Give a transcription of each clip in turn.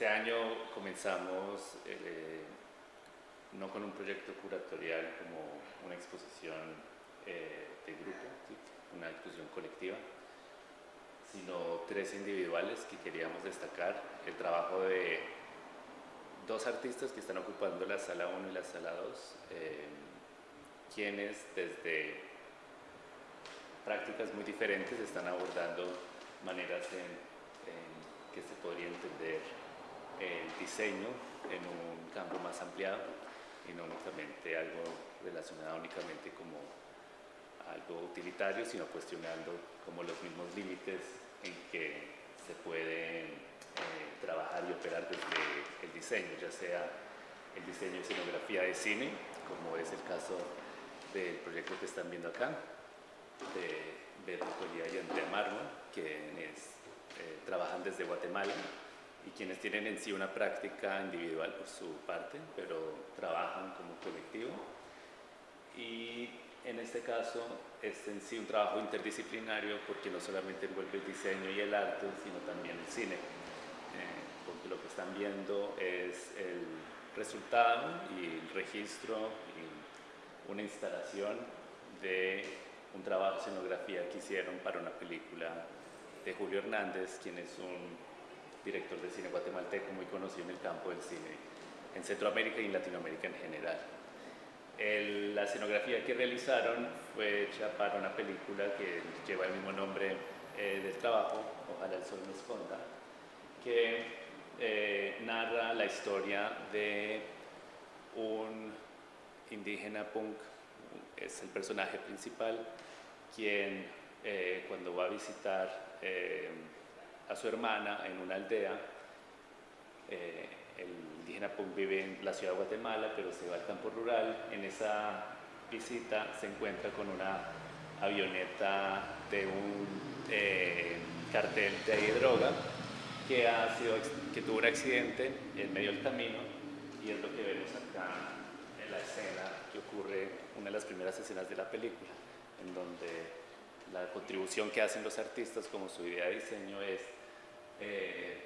este año comenzamos eh, no con un proyecto curatorial como una exposición eh, de grupo, una exposición colectiva, sino tres individuales que queríamos destacar. El trabajo de dos artistas que están ocupando la sala 1 y la sala 2, eh, quienes desde prácticas muy diferentes están abordando maneras en, que se podría entender el diseño en un campo más ampliado y no únicamente algo relacionado únicamente como algo utilitario, sino cuestionando como los mismos límites en que se puede eh, trabajar y operar desde el diseño, ya sea el diseño de escenografía de cine, como es el caso del proyecto que están viendo acá, de Beto Colía y Andrea Marmo, quienes eh, trabajan desde Guatemala y quienes tienen en sí una práctica individual por su parte, pero trabajan como colectivo. Y en este caso es en sí un trabajo interdisciplinario porque no solamente envuelve el diseño y el arte, sino también el cine. Eh, porque lo que están viendo es el resultado y el registro y una instalación de un trabajo de escenografía que hicieron para una película de Julio Hernández, quien es un director de cine guatemalteco muy conocido en el campo del cine en Centroamérica y en Latinoamérica en general. la escenografía que realizaron fue hecha para una película que lleva el mismo nombre eh, del trabajo, Ojalá el sol nos esconda, que eh, narra la historia de un indígena punk, es el personaje principal, quien eh, cuando va a visitar a su hermana en una aldea. Eh, el indígena Punk vive en la ciudad de Guatemala, pero se va al campo rural. En esa visita se encuentra con una avioneta de un eh, cartel de droga que, ha sido, que tuvo un accidente en medio del camino y es lo que vemos acá en la escena que ocurre, una de las primeras escenas de la película, en donde la contribución que hacen los artistas como su idea de diseño es eh,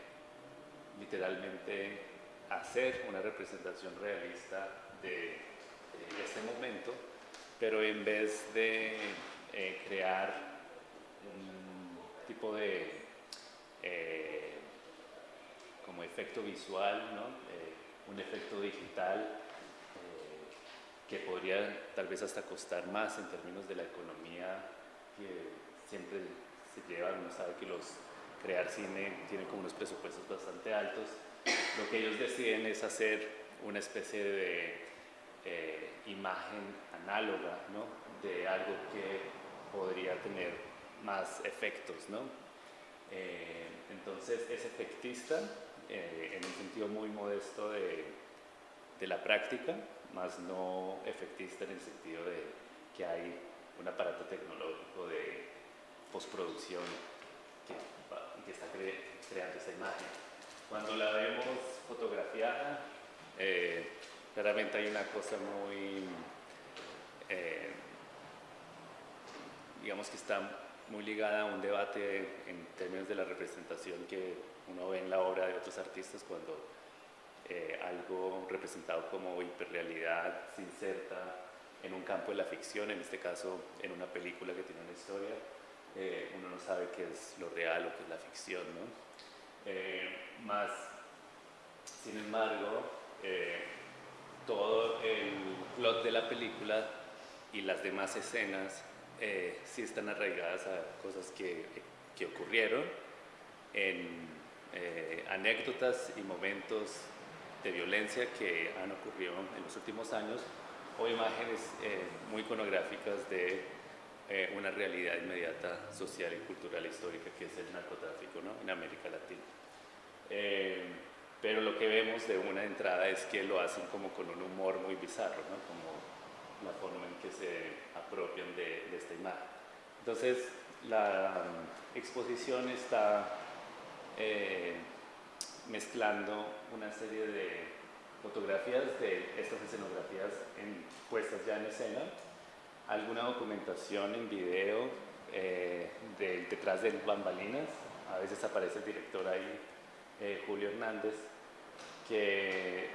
literalmente hacer una representación realista de, este momento, pero en vez de eh, crear un tipo de eh, como efecto visual, un efecto digital que podría tal vez hasta costar más en términos de la economía que siempre se lleva, uno sabe que los crear cine tiene como unos presupuestos bastante altos. Lo que ellos deciden es hacer una especie de eh, imagen análoga ¿no? de algo que podría tener más efectos. ¿no? Eh, entonces es efectista eh, en un sentido muy modesto de, de la práctica, más no efectista en el sentido de que hay un aparato tecnológico de postproducción que está creando esa imagen. Cuando la vemos fotografiada, eh, claramente hay una cosa muy, eh, digamos que está muy ligada a un debate en términos de la representación que uno ve en la obra de otros artistas cuando eh, algo representado como hiperrealidad se inserta en un campo de la ficción, en este caso en una película que tiene una historia, eh, uno no sabe qué es lo real o qué es la ficción, ¿no? Eh, más, sin embargo, eh, todo el plot de la película y las demás escenas sí están arraigadas a cosas que, que ocurrieron en anécdotas y momentos de violencia que han ocurrido en los últimos años o imágenes muy iconográficas de eh, una realidad inmediata social y cultural histórica que es el narcotráfico ¿no? en América Latina. Eh, pero lo que vemos de una entrada es que lo hacen como con un humor muy bizarro, ¿no? como la forma en que se apropian de, esta imagen. Entonces, la um, exposición está eh, mezclando una serie de fotografías de estas escenografías en, puestas ya en escena alguna documentación en video eh, detrás de bambalinas. A veces aparece el director ahí, eh, Julio Hernández, que eh,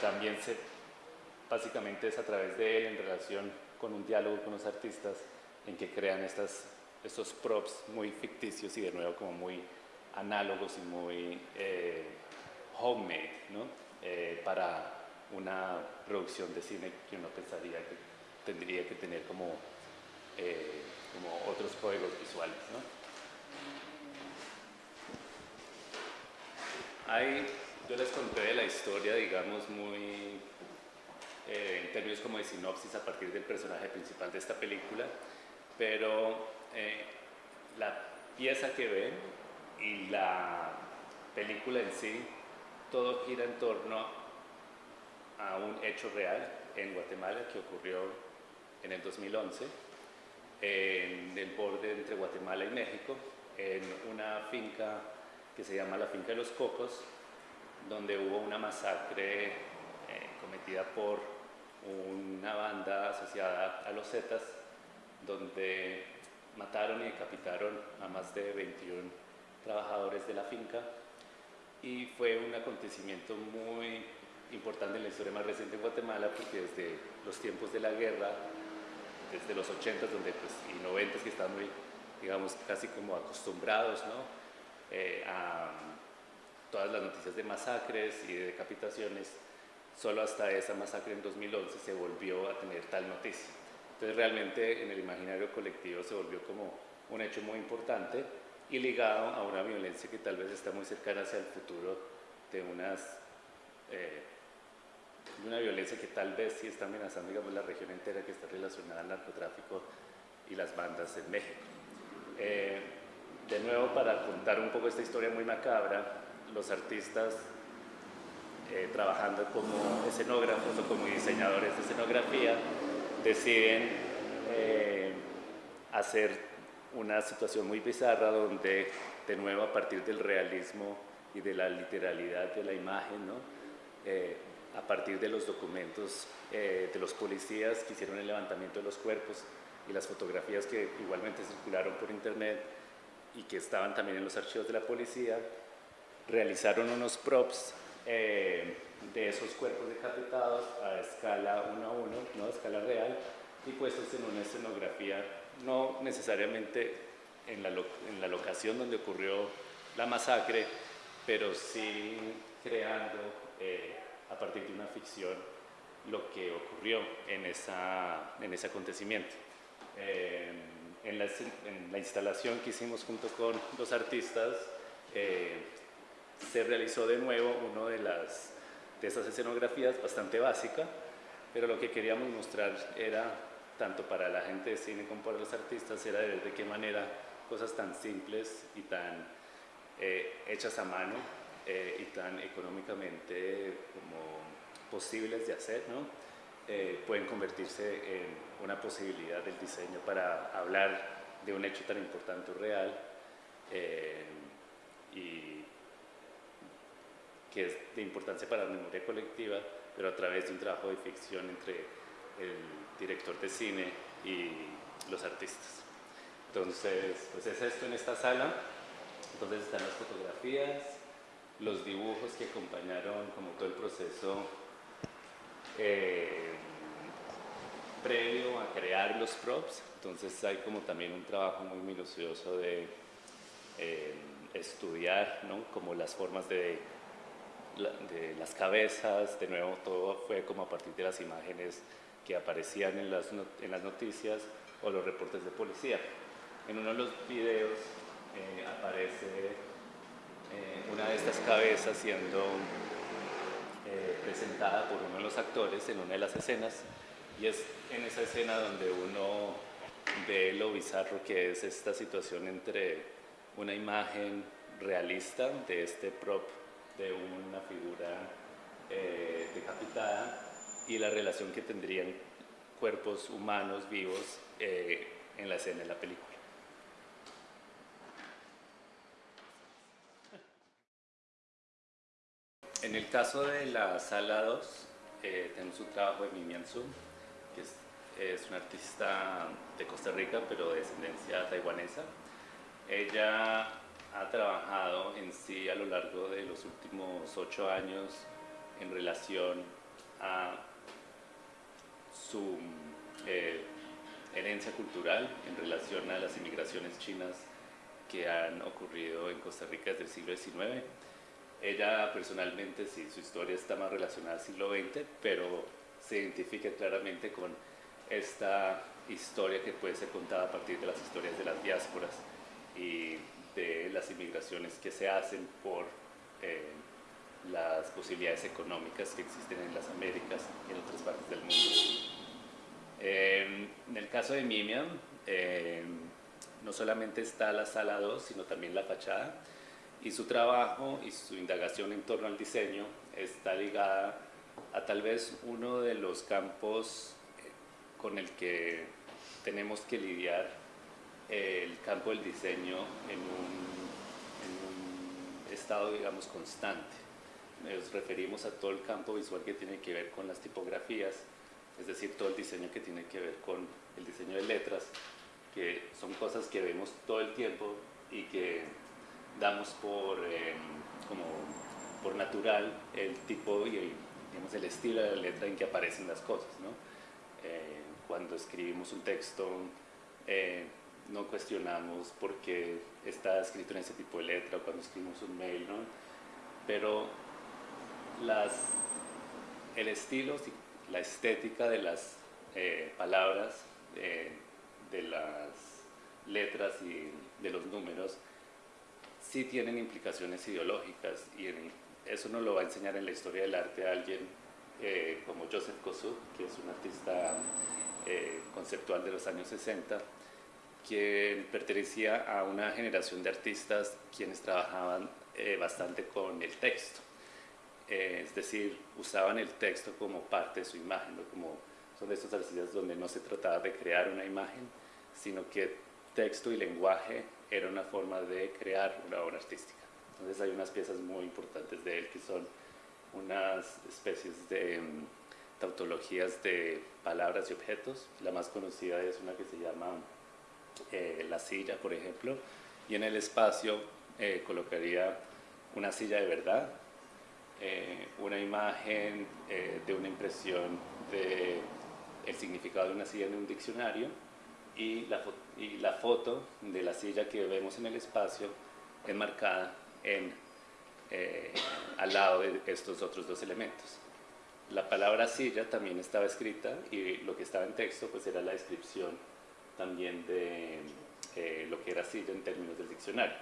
también se, básicamente es a través de él en relación con un diálogo con los artistas en que crean estos props muy ficticios y de nuevo como muy análogos y muy eh, homemade. Eh, para una producción de cine que uno pensaría que tendría que tener como, como otros códigos visuales. ¿no? Yo les conté de la historia, digamos, muy eh, en términos como de sinopsis a partir del personaje principal de esta película, pero eh, la pieza que ven y la película en sí, todo gira en torno a un hecho real en Guatemala que ocurrió en el 2011, en el borde entre Guatemala y México, en una finca que se llama la Finca de los Cocos, donde hubo una masacre eh, cometida por una banda asociada a los Zetas, donde mataron y decapitaron a más de 21 trabajadores de la finca. Y fue un acontecimiento muy importante en la historia más reciente de Guatemala porque desde los tiempos de la guerra, desde los 80 donde, pues, y 90 que estaban muy, digamos, casi como acostumbrados ¿no? Eh, a todas las noticias de masacres y de decapitaciones, solo hasta esa masacre en 2011 se volvió a tener tal noticia. Entonces realmente en el imaginario colectivo se volvió como un hecho muy importante y ligado a una violencia que tal vez está muy cercana hacia el futuro de unas eh, una violencia que tal vez sí está amenazando digamos, la región entera que está relacionada al narcotráfico y las bandas en México. Eh, de nuevo para contar un poco esta historia muy macabra, los artistas eh, trabajando como escenógrafos o como diseñadores de escenografía deciden eh, hacer una situación muy bizarra donde de nuevo a partir del realismo y de la literalidad de la imagen, ¿no? Eh, a partir de los documentos de los policías que hicieron el levantamiento de los cuerpos y las fotografías que igualmente circularon por internet, y que estaban también en los archivos de la policía, realizaron unos props eh, de esos cuerpos decapitados a escala 1 a 1, ¿no? a escala real, y puestos en una escenografía, no necesariamente en la, en la locación donde ocurrió la masacre, pero sí creando eh, a partir de una ficción lo que ocurrió en, esa, en ese acontecimiento. Eh, en la, instalación que hicimos junto con los artistas, eh, se realizó de nuevo una de, de esas escenografías bastante básica, pero lo que queríamos mostrar era, tanto para la gente de cine como para los artistas, era de de qué manera cosas tan simples y tan eh, hechas a mano eh, y tan económicamente como posibles de hacer, ¿no? pueden convertirse en una posibilidad del diseño para hablar de un hecho tan importante o real eh, y que es de importancia para la memoria colectiva, pero a través de un trabajo de ficción entre el director de cine y los artistas. Entonces, pues es esto en esta sala. Entonces están las fotografías, los dibujos que acompañaron como todo el proceso eh, previo a crear los props, entonces hay como también un trabajo muy minucioso de eh, estudiar, ¿no? Como las formas de, de, las cabezas, de nuevo todo fue como a partir de las imágenes que aparecían en las, en las noticias o los reportes de policía. En uno de los videos eh, aparece eh, una de estas cabezas siendo presentada por uno de los actores en una de las escenas y es en esa escena donde uno ve lo bizarro que es esta situación entre una imagen realista de este prop de una figura eh, decapitada y la relación que tendrían cuerpos humanos vivos eh, en la escena de la película. En el caso de la sala 2, eh, tenemos un trabajo de Mimian Zoom, es, una artista de Costa Rica, pero de descendencia taiwanesa. Ella ha trabajado en sí a lo largo de los últimos ocho años en relación a su eh, herencia cultural, en relación a las inmigraciones chinas que han ocurrido en Costa Rica desde el siglo XIX. Ella personalmente, sí, su historia está más relacionada al siglo XX, pero se identifica claramente con esta historia que puede ser contada a partir de las historias de las diásporas y de las inmigraciones que se hacen por eh, las posibilidades económicas que existen en las Américas y en otras partes del mundo. en el caso de Mimiam, no solamente está la sala 2, sino también la fachada, y su trabajo y su indagación en torno al diseño está ligada a tal vez uno de los campos eh, con el que tenemos que lidiar el campo del diseño en un, estado, digamos, constante. Nos referimos a todo el campo visual que tiene que ver con las tipografías, es decir, todo el diseño que tiene que ver con el diseño de letras, que son cosas que vemos todo el tiempo y que damos por, eh, como por natural el tipo y digamos, el estilo de la letra en que aparecen las cosas. ¿no? Eh, cuando escribimos un texto, eh, no cuestionamos por qué está escrito en ese tipo de letra o cuando escribimos un mail, ¿no? pero las, el estilo, la estética de las eh, palabras, de las letras y de los números, sí tienen implicaciones ideológicas y eso nos lo va a enseñar en la historia del arte alguien eh, como Joseph Kosuth, que es un artista eh, conceptual de los años 60, quien pertenecía a una generación de artistas quienes trabajaban eh, bastante con el texto. es decir, usaban el texto como parte de su imagen, como son de estos artistas donde no se trataba de crear una imagen, sino que texto y lenguaje era una forma de crear una obra artística. Entonces hay unas piezas muy importantes de él que son unas especies de mm, tautologías de palabras y objetos. La más conocida es una que se llama eh, la silla, por ejemplo, y en el espacio eh, colocaría una silla de verdad, eh, una imagen de una impresión de el significado de una silla en un diccionario y la, y la foto de la silla que vemos en el espacio enmarcada en, eh, al lado de estos otros dos elementos. La palabra silla también estaba escrita y lo que estaba en texto pues era la descripción también de eh, lo que era silla en términos del diccionario.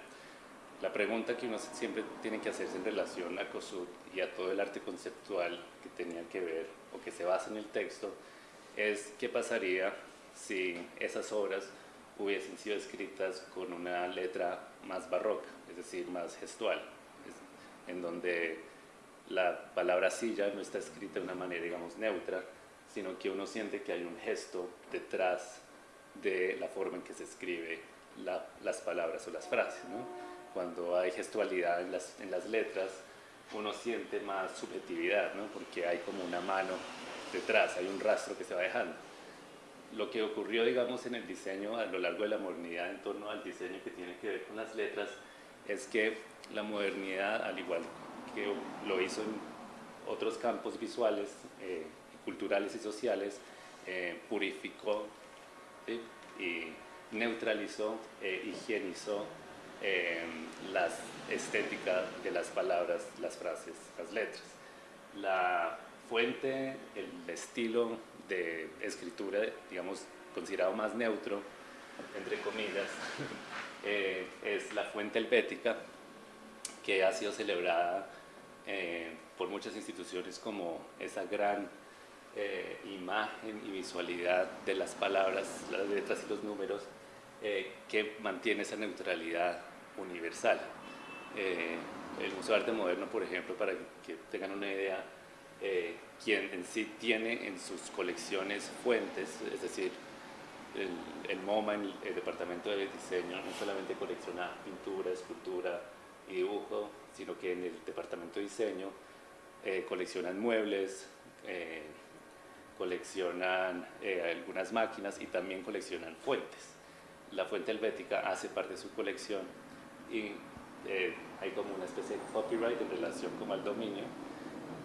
La pregunta que uno siempre tiene que hacerse en relación a COSUD y a todo el arte conceptual que tenía que ver o que se basa en el texto es qué pasaría si esas obras hubiesen sido escritas con una letra más barroca, es decir, más gestual, en donde la palabra silla no está escrita de una manera, digamos, neutra, sino que uno siente que hay un gesto detrás de la forma en que se escribe las palabras o las frases. Cuando hay gestualidad en las, en las letras, uno siente más subjetividad, ¿no? porque hay como una mano detrás, hay un rastro que se va dejando lo que ocurrió, digamos, en el diseño a lo largo de la modernidad en torno al diseño que tiene que ver con las letras es que la modernidad, al igual que lo hizo en otros campos visuales, eh, culturales y sociales, eh, purificó y neutralizó, e higienizó la estética de las palabras, las frases, las letras. La fuente, el estilo de escritura, digamos, considerado más neutro, entre comillas, eh, es la fuente helvética, que ha sido celebrada eh, por muchas instituciones como esa gran eh, imagen y visualidad de las palabras, las letras y los números, que mantiene esa neutralidad universal. el Museo de Arte Moderno, por ejemplo, para que tengan una idea, eh, quien en sí tiene en sus colecciones fuentes, es decir, el, MoMA, el, el, Departamento de Diseño, no solamente colecciona pintura, escultura y dibujo, sino que en el Departamento de Diseño eh, coleccionan muebles, eh, coleccionan algunas máquinas y también coleccionan fuentes. La fuente helvética hace parte de su colección y eh, hay como una especie de copyright en relación como al dominio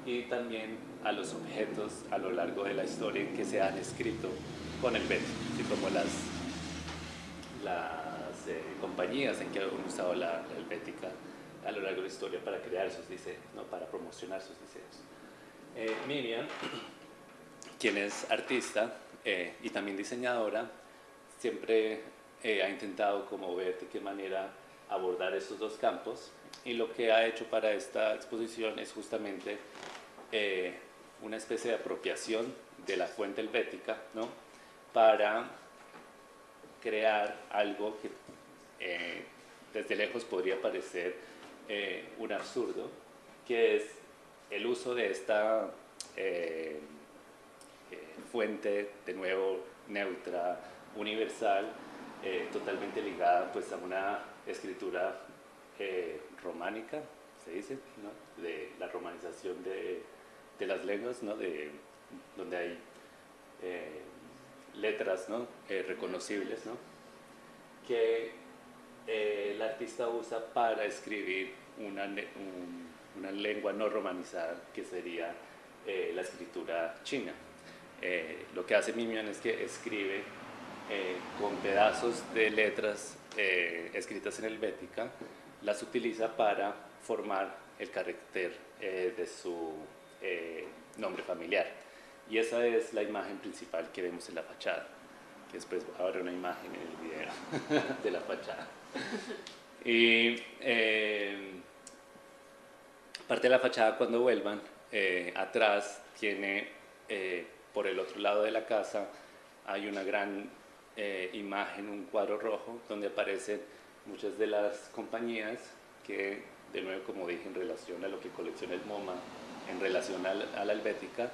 y también a los objetos a lo largo de la historia que se han escrito con el Bético, así como las, las eh, compañías en que han usado la helvética a lo largo de la historia para crear sus diseños, ¿no? para promocionar sus diseños. Eh, Mimian, quien es artista eh, y también diseñadora, siempre ha intentado como ver de qué manera abordar estos dos campos y lo que ha hecho para esta exposición es justamente eh, una especie de apropiación de la fuente helvética ¿no? para crear algo que eh, desde lejos podría parecer eh, un absurdo, que es el uso de esta fuente, de nuevo, neutra, universal, totalmente ligada pues, a una escritura románica, se dice, ¿no? de la romanización de, de las lenguas, ¿no? de, donde hay eh, letras ¿no? Eh, reconocibles, ¿no? que eh, el artista usa para escribir una, una, lengua no romanizada, que sería la escritura china. lo que hace Mimian es que escribe con pedazos de letras escritas en helvética, las utiliza para formar el carácter de su eh, nombre familiar. Y esa es la imagen principal que vemos en la fachada, que después habrá una imagen en el video de la fachada. Y eh, parte de la fachada cuando vuelvan, eh, atrás tiene, por el otro lado de la casa, hay una gran imagen, un cuadro rojo, donde aparecen muchas de las compañías que, de nuevo, como dije, en relación a lo que colecciona el MoMA, en relación a la, helvética,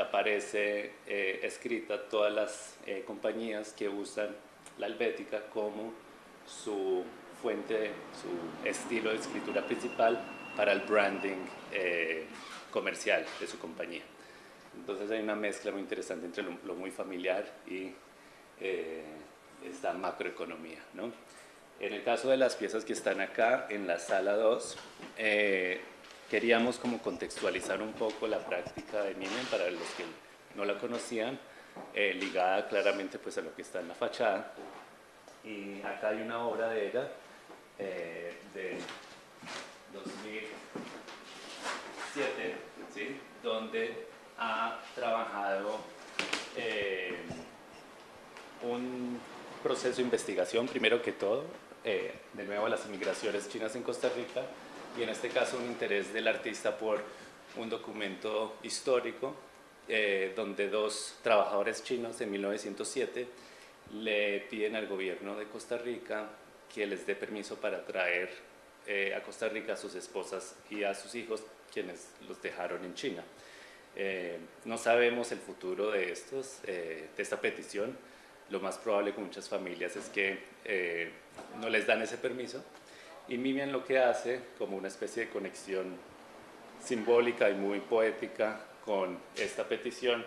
aparece eh, escrita todas las eh, compañías que usan la helvética como su fuente, su estilo de escritura principal para el branding eh, comercial de su compañía. Entonces hay una mezcla muy interesante entre lo, muy familiar y esta macroeconomía. ¿no? En el caso de las piezas que están acá en la sala 2, queríamos como contextualizar un poco la práctica de Mimen para los que no la conocían, eh, ligada claramente pues a lo que está en la fachada. Y acá hay una obra de ella eh, de 2007, ¿sí? donde ha trabajado eh, un proceso de investigación, primero que todo, de nuevo las inmigraciones chinas en Costa Rica, y en este caso un interés del artista por un documento histórico eh, donde dos trabajadores chinos en 1907 le piden al gobierno de Costa Rica que les dé permiso para traer eh, a Costa Rica a sus esposas y a sus hijos quienes los dejaron en China. Eh, no sabemos el futuro de, estos, de esta petición, lo más probable con muchas familias es que no les dan ese permiso y Mimian lo que hace, como una especie de conexión simbólica y muy poética con esta petición,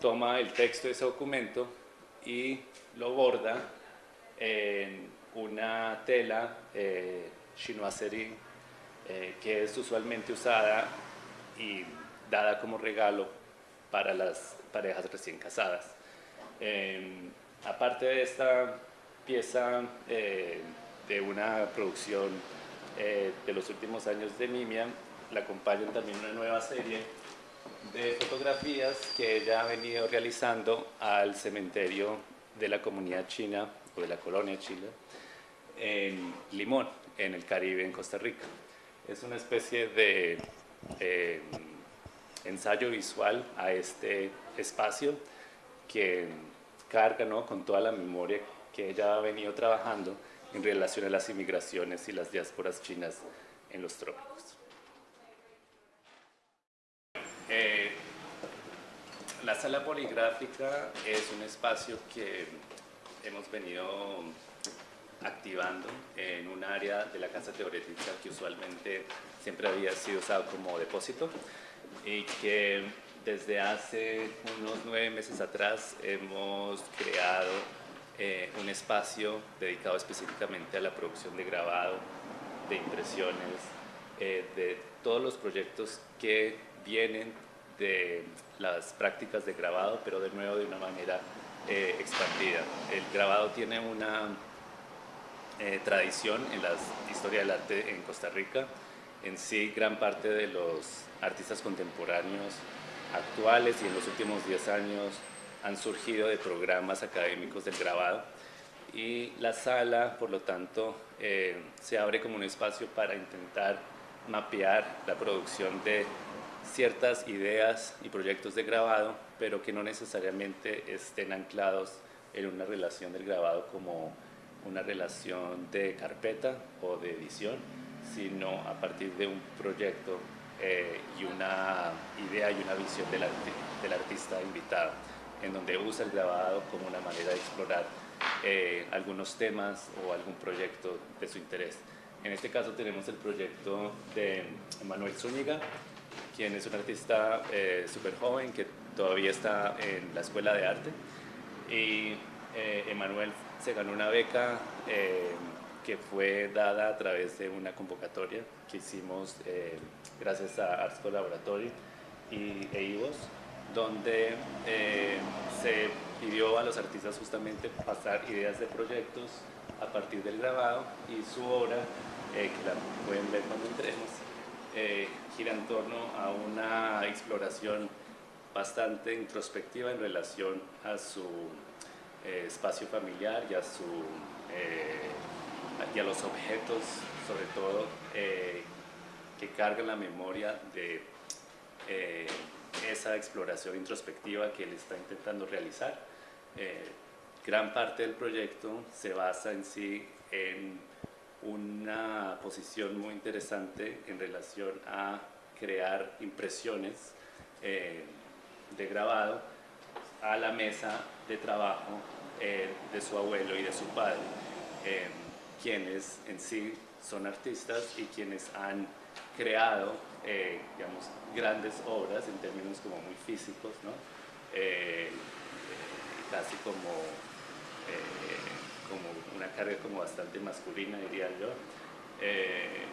toma el texto de ese documento y lo borda en una tela eh, chinoiserie eh, que es usualmente usada y dada como regalo para las parejas recién casadas. Em, aparte de esta pieza eh, de una producción eh, de los últimos años de Mimia, la acompañan también una nueva serie de fotografías que ella ha venido realizando al cementerio de la comunidad china o de la colonia china en Limón, en el Caribe, en Costa Rica. Es una especie de eh, ensayo visual a este espacio que carga ¿no? con toda la memoria que ella ha venido trabajando en relación a las inmigraciones y las diásporas chinas en los trópicos. Eh, la sala poligráfica es un espacio que hemos venido activando en un área de la casa teórica que usualmente siempre había sido usado como depósito y que desde hace unos nueve meses atrás hemos creado eh, un espacio dedicado específicamente a la producción de grabado de impresiones, eh, de todos los proyectos que vienen de las prácticas de grabado, pero de nuevo de una manera eh, expandida. El grabado tiene una eh, tradición en la historia del arte en Costa Rica. En sí, gran parte de los artistas contemporáneos actuales y en los últimos 10 años han surgido de programas académicos del grabado. Y la sala, por lo tanto, eh, se abre como un espacio para intentar mapear la producción de ciertas ideas y proyectos de grabado, pero que no necesariamente estén anclados en una relación del grabado como una relación de carpeta o de edición, sino a partir de un proyecto eh, y una idea y una visión del, del artista invitado, en donde usa el grabado como una manera de explorar eh, algunos temas o algún proyecto de su interés. En este caso tenemos el proyecto de Manuel Zúñiga, quien es un artista eh, súper joven que todavía está en la Escuela de Arte. Y eh, Emanuel se ganó una beca eh, que fue dada a través de una convocatoria que hicimos gracias a Arts Collaboratory y EIVOS, donde se pidió a los artistas justamente pasar ideas de proyectos a partir del grabado y su obra, que la pueden ver cuando entremos, eh, gira en torno a una exploración bastante introspectiva en relación a su eh, espacio familiar y a, su, eh, y a los objetos, sobre todo, que cargan la memoria de esa exploración introspectiva que él está intentando realizar. gran parte del proyecto se basa en sí en una posición muy interesante en relación a crear impresiones eh, de grabado a la mesa de trabajo eh, de su abuelo y de su padre, eh, quienes en sí son artistas y quienes han creado digamos, grandes obras en términos como muy físicos, ¿no? casi como como una carga como bastante masculina, diría yo, eh,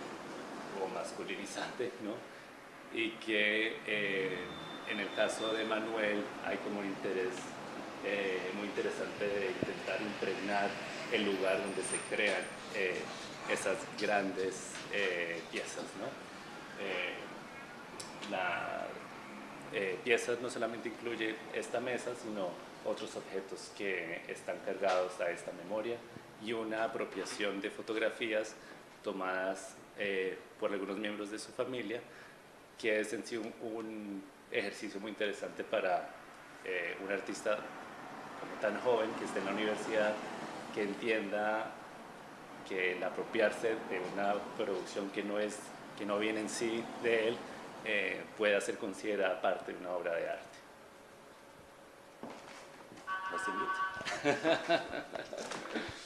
o masculinizante, ¿no? Y que eh, en el caso de Manuel hay como un interés eh, muy interesante de intentar impregnar el lugar donde se crean esas grandes piezas, ¿no? La piezas no solamente incluye esta mesa, sino otros objetos que están cargados a esta memoria y una apropiación de fotografías tomadas eh, por algunos miembros de su familia, que es en sí un, ejercicio muy interesante para eh, un artista como tan joven que esté en la universidad, que entienda que el apropiarse de una producción que no, es, que no viene en sí de él, eh, pueda ser considerada parte de una obra de arte.